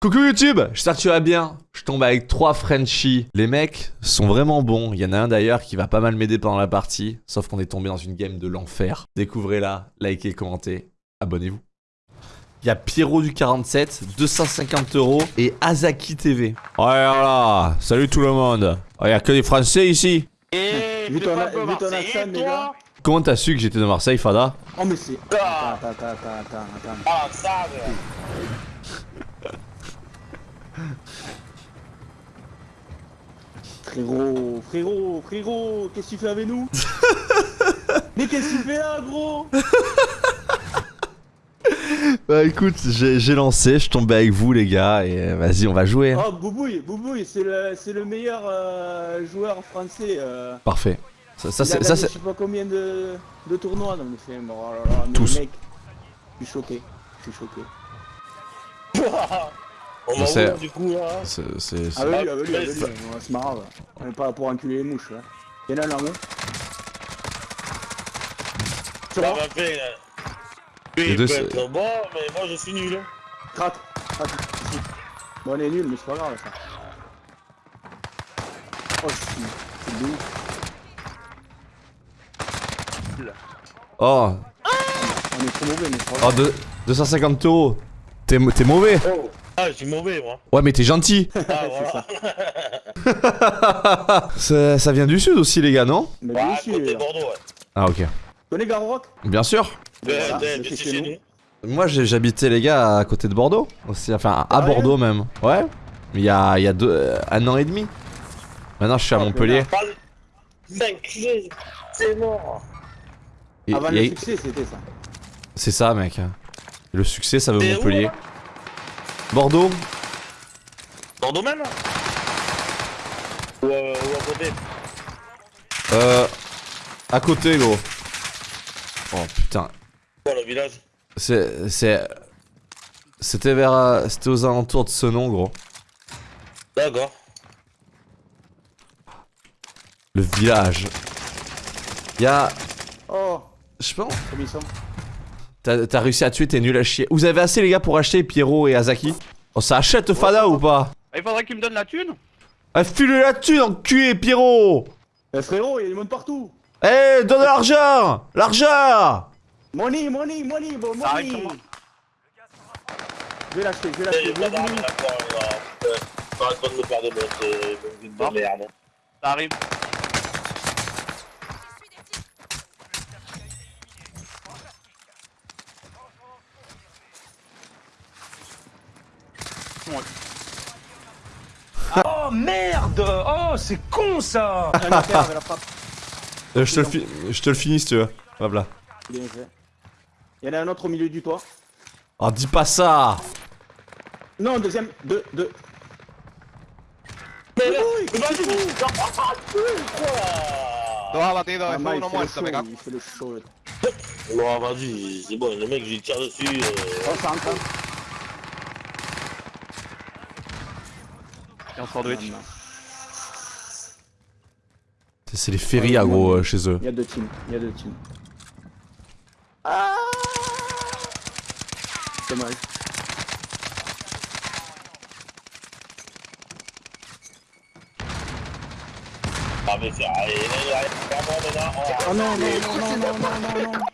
Coucou YouTube, j'espère que tu vas bien. Je tombe avec trois Frenchies. Les mecs sont vraiment bons. Il y en a un d'ailleurs qui va pas mal m'aider pendant la partie. Sauf qu'on est tombé dans une game de l'enfer. Découvrez-la, likez, commentez, abonnez-vous. Il y a Pierrot du 47, 250 euros et Azaki TV. Ouais, voilà. Salut tout le monde. Il y a que des Français ici. Eh, Vu ton, accent, gars. Comment t'as su que j'étais de Marseille, Fada? Oh, mais c'est. Ah. Attends, attends, attends, attends, attends. Frérot, frérot, frérot, qu'est-ce que tu fais avec nous? Mais qu'est-ce que tu fais là, gros? Bah écoute, j'ai lancé, je tombais avec vous les gars et euh, vas-y on va jouer. hein. Oh, Boubouille, Boubouille, c'est le, le meilleur euh, joueur français. Euh. Parfait. Ça, ça, c'est... je sais pas combien de, de tournois dans le film. Oh là là, mais Tous. mec, je suis choqué. Je suis choqué. On Je sais. du coup, là c'est- c'est- c'est- Ah oui, ah oui, ah oui, on se marre. On est pas là pour enculer les mouches. Là. Y'en a un là-haut. Sur moi, va faire... Les Lui, il deux, peut c'est- être bon, mais moi, je suis nul. hein. craque, craque, ici. Bon, on est nul, mais c'est pas grave ça. Oh, c'est c'est de ouf. Oh, On est trop mauvais, mais c'est pas oh grave. de- 250 euros. T'es t'es mauvais. Oh Ah, je suis mauvais, moi. Ouais mais t'es gentil. Ah, c'est voilà. ça. ça, ça vient du sud aussi les gars, non? Mais à côté sûr. Bordeaux, ouais. Ah ok. Tu connais Garrock Bien sûr. Ben, Voilà, ben, c'est ben, chez c'est chez nous. nous. Moi j'ai- j'habitais les gars à côté de Bordeaux. Aussi, enfin à Sérieux Bordeaux même. Ouais. Il y a, il y a deux, euh, un an et demi. Maintenant je suis à Oh, Montpellier. C'est mort. Et- Avant il y a- le succès, c'était ça. C'est ça mec. Le succès ça veut où, Montpellier. Bordeaux Bordeaux même Ou, euh, ou à côté Euh... À côté gros. Oh putain. Quoi, le village C'est... C'est... C'était vers... C'était aux alentours de ce nom gros. D'accord. Le village. Y'a... Oh, Je pense... comme ils sont. T'as réussi à tuer, t'es nul à chier. Vous avez assez les gars pour acheter Pierrot et Azaki Oh ça achète Fada ou pas Il faudrait qu'il me donne la thune Ah file la thune enculé Pierrot Eh frérot, il y a du monde partout. Eh donne l'argent L'argent Money, money, money, bon, money. Je vais l'acheter, je vais Eh, l'acheter. pas de me faire de merde. Ça arrive. Oh merde Oh c'est con ça. Euh, je, te le fi- je te le finis si tu veux. Hop là. Bien fait. Il y en a un autre au milieu du toit. Oh dis pas ça Non, deuxième, deux, deux. Ha battuto Ah, uno vas-y, c'est bon, le mec, je tire dessus. euh, Oh, ça rentre. hein. Et on sandwich. C'est les férias gros euh, chez eux. Il y a deux teams, il y a deux teams. Ah Dommage. Mais c'est. Allez, allez, allez, vraiment, maintenant. Oh non, non, non, non, non, non, non, non.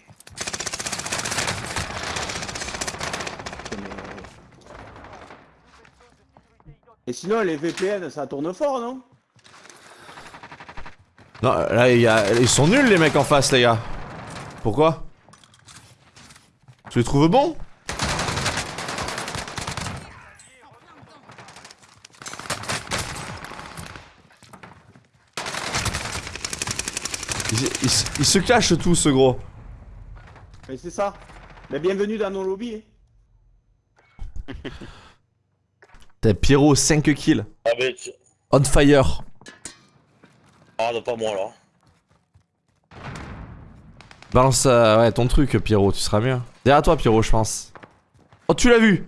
Et sinon, les VPN, ça tourne fort, non? Non là il y a... ils sont nuls les mecs en face les gars. Pourquoi? Tu les trouves bons? Ils, ils- ils se cachent tous ce gros. Mais c'est ça. Mais bienvenue dans nos lobbies. hein. T'as Pierrot 5 kills. Ah, mais. tu- On fire. Ah, non, pas moi, là. Balance euh, ouais, ton truc Pierrot, tu seras mieux. Derrière toi Pierrot je pense. Oh tu l'as vu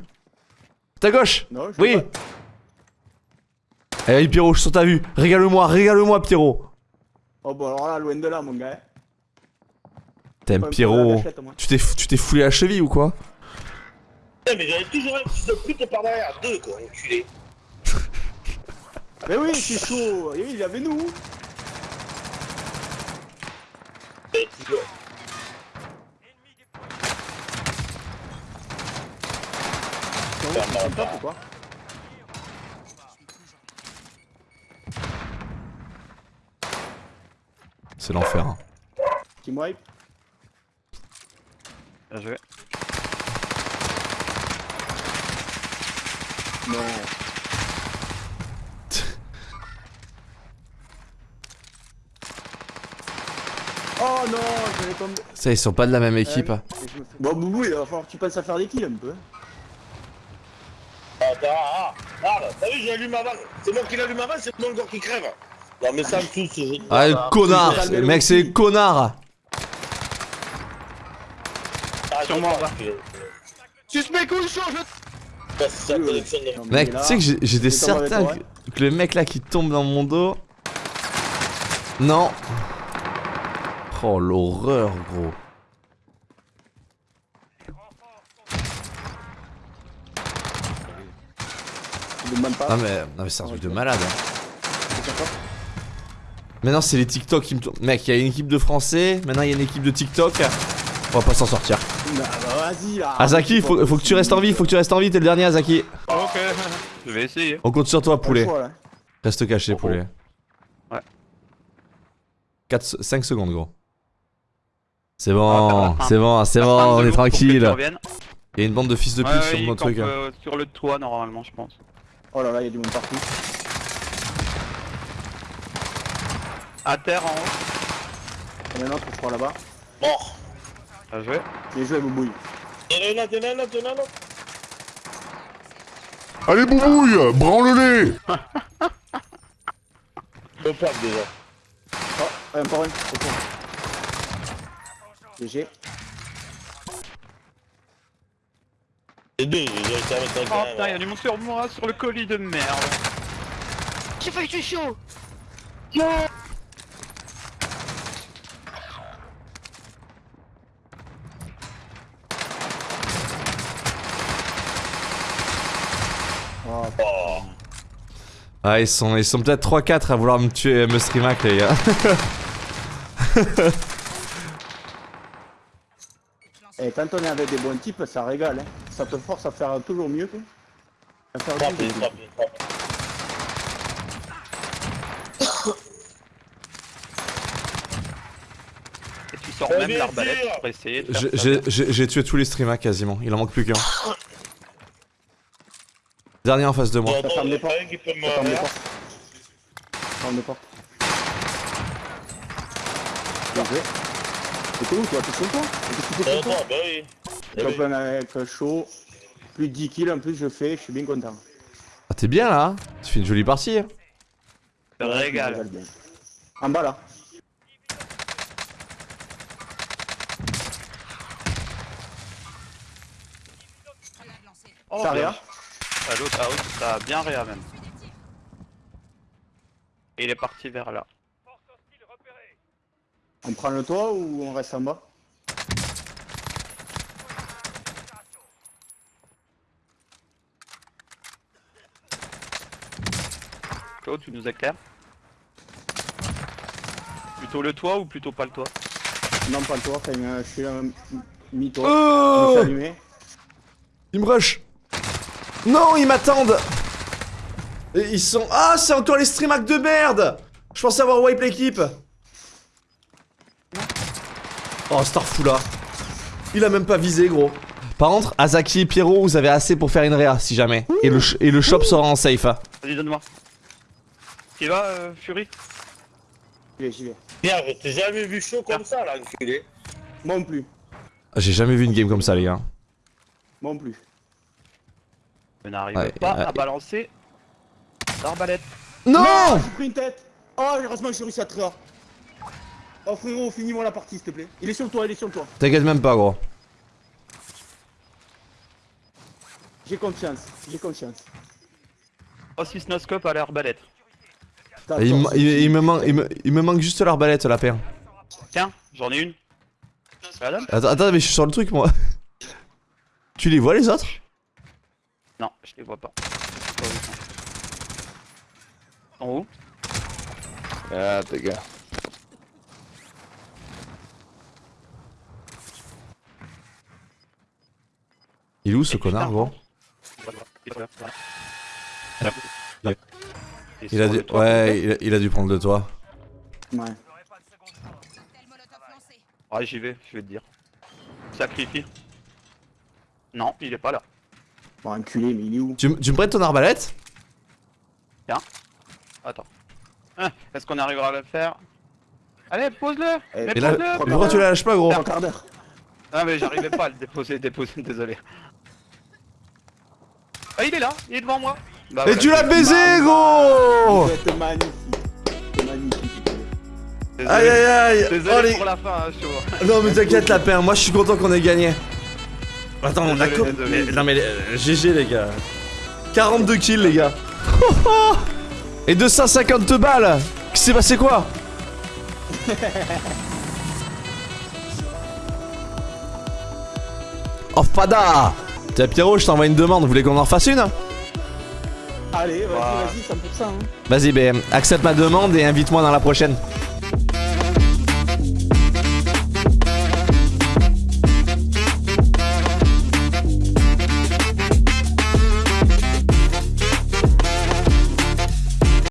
Ta gauche Non, je Oui. Allez Pierrot, je suis sur ta vue. Régale-moi, régale-moi Pierrot. Oh, bon, alors là, loin de là, mon gars. T'aimes Pierrot. Tu t'es tu t'es foulé la cheville ou quoi? Mais j'avais toujours un fils de pute par derrière. Deux, quoi, enculé. Mais oui, c'est chaud. Et il y avait nous. Et toujours. C'est top ou quoi C'est l'enfer. hein. Team wipe? Bien joué. Non. Oh non, je vais tomber. Ça, ils sont pas de la même équipe. Je me fais- Bon, Boubou, il va falloir que tu penses à faire des kills un peu. Attends, ah, ah, là, t'as vu, j'ai allumé avant. C'est moi qui l'allume avant, c'est mon gars qui crève. Non, mais ça me touche. je- Ah, le Ah, connard Le mec, c'est le connard ah, que- Suspect couchon, je... Collection de- Mec, tu sais que j'étais certain que, que le mec là qui tombe dans mon dos... Non Oh, l'horreur, gros. Ah mais, non mais c'est un truc de malade. hein. Maintenant c'est les TikTok qui me tournent. Mec, il y a une équipe de français, maintenant il y a une équipe de TikTok. On va pas s'en sortir. Bah, bah, vas-y là. Azaki, faut, faut que tu restes en vie, faut que tu restes en vie, t'es le dernier Azaki. Ok, je vais essayer. On compte sur toi, poulet. choix, là. Reste caché, poulet. Ouais. 4, 5 secondes, gros. C'est Ah, bon, va. c'est bon, c'est bon, on est tranquille. Il y a une bande de fils de pute Ouais, sur ouais, mon truc. hein. euh, sur le toit normalement, je pense. Oh là là, il y a du monde partout. À terre en haut. Il y en a un autre, je crois là-bas. Mort. Bien joué. J'ai joué Boubouille. A un a un autre, a un autre. Allez, boubouille, branle-les Le pack déjà. Oh, encore un. au fond. GG. Les deux, j'ai réussi à mettre un Oh putain, il y a même. du monde sur moi, sur le colis de merde. J'ai failli tuer chaud Oh, Oh. Ah, ils sont, ils sont peut-être 3-4 à vouloir me tuer, me streamac, les gars. Et quand on est avec des bons types, ça régale. Hein. Ça te force à faire toujours mieux. Quoi. À faire plus. Et tu sors même l'arbalète pour essayer de faire J'ai- tué tous les streamacs quasiment, il en manque plus qu'un. Dernier en face de moi. Ferme les portes. Ferme les portes. Ferme les portes. Bien joué. T'es où toi? T'es sur toi? Sur Attends, bah oui. Top oui. un avec chaud. Plus de 10 kills en plus je fais, je suis bien content. Ah, t'es bien là hein Tu fais une jolie partie. hein. Régale. En bas là. Oh, Ah, L'autre, ah oui, ça a bien réa même. Et il est parti vers là. On prend le toit ou on reste en bas? Claude, tu nous éclaires? Plutôt le toit ou plutôt pas le toit? Non pas le toit, enfin, euh, je suis un mi-toit. Oh allumé. Ils me rush Non, ils m'attendent Et Ils sont... Ah, c'est encore les streamacs de merde Je pensais avoir wipe l'équipe Oh, Starfula Il a même pas visé, gros. Par contre, Azaki et Pierrot, vous avez assez pour faire une réa, si jamais. Et le, ch- et le shop sera en safe. Vas-y, donne-moi. Tu vas, euh, Fury? J'y vais, j'y vais. Merde, je t'ai jamais vu chaud comme ça, là, enculé. Moi non plus. J'ai jamais vu une game comme ça, les gars. Moi non plus. Je n'arrive Ouais, pas ouais. à balancer l'arbalète. Non J'ai pris une tête Oh, heureusement que j'ai réussi à te Oh frérot, finis-moi la partie s'il te plaît. Il est sur le toit, il est sur le toit. T'inquiète même pas, gros. J'ai confiance, j'ai confiance. Oh, 6 noscope à l'arbalète. Il, me- c'est- il- il me manque, il, me, il me manque juste l'arbalète, la paire. Tiens, j'en ai une. Attends, attends, mais je suis sur le truc, moi. Tu les vois, les autres? Non, je les vois pas. En haut Ah, tes gars. Il est où ce connard, gros? Il a dû... Ouais, il a, il a dû prendre de toi. Ouais. Ouais, j'y vais, je vais te dire. Sacrifie. Non, il est pas là. Bon, enculé, mais il est où Tu, me prêtes ton arbalète Attends. Hein, Est-ce qu'on arrivera à le faire Allez, pose-le Eh, Mais pose-le pourquoi tu la lâches pas, gros Un quart d'heure. Ah mais j'arrivais pas à le déposer, déposer, désolé. Ah il est là, il est devant moi bah, Et voilà, tu l'as baisé, gros Vous êtes magnifique. C'est magnifique. Désolé, Aïe aïe aïe désolé Oh, les- pour la fin, hein, chaud. Non mais t'inquiète la paix, moi je suis content qu'on ait gagné. Attends, on a Désolé, désolé. mais- Non mais euh, GG les gars. 42 kills les gars. Et 250 balles Qui s'est passé quoi? Oh fada Tiens Pierrot, je t'envoie une demande, vous voulez qu'on en fasse une? Allez, vas-y, vas-y, 100%. Hein. Vas-y BM, accepte ma demande et invite-moi dans la prochaine.